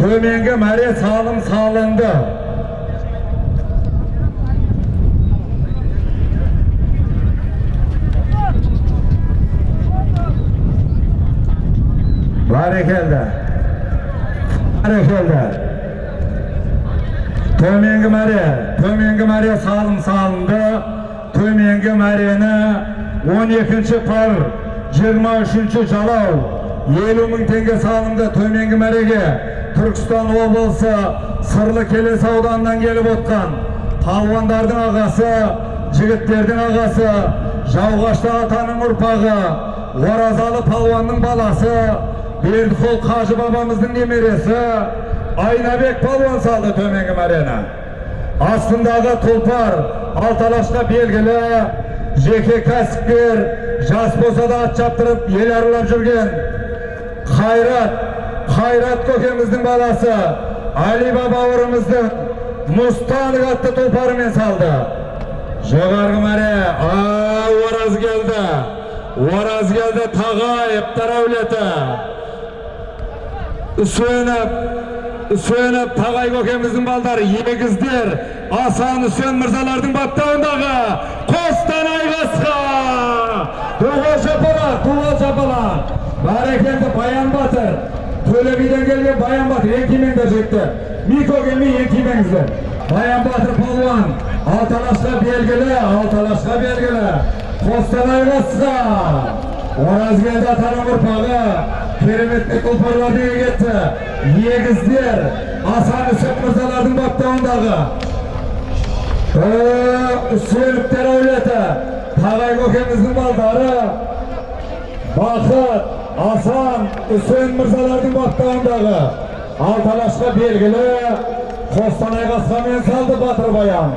төменгі мәре салым салынды бәрекелді бәрекелді төменгі мәре төменгі мәре салым салынды төменгі мәрені 12 пар 23 жалау 50 мың теңге салынды төменгі мәреге түркістан облысы сырлы келес ауданынан келіп отқан палуандардың ағасы жігіттердің ағасы жауғашты атаның ұрпағы оразалы палуанның баласы бердіқұл қажы бабамыздың немересі айнабек палуан салды төменгі мәрені астындағы тұлпар алталашқа белгілі жеке кәсіпкер жас болса да ат шаптырып ел аралап жүрген қайрат қайрат көкеміздің баласы алиба бауырымыздың мұстанов атты тұлпарымен салды жоғарғы мәре ай ораз келді ораз келді тағайыптар әулеті үсеніп үсеніп тағай көкеміздің балдары егіздер асан үсен мырзалардың баптауындағы бәрекелді баян батыр төле биден келген баян батыр кимеңдер жігіттер мико келмей ең кимеңіздер баян батыр палуан алталашқа белгілі алталашқа белгілі қостанай қасқа оразгелді атаның ұрпағы кереметті тұлпарлардың егеті егіздер асан үсен мырзалардың баптауындағы үсеновтер әулеті тағай көкеміздің балдары бақыт асан үсен мырзалардың баптауындағы алталашқа белгілі қостанай қасқамен салды батыр баян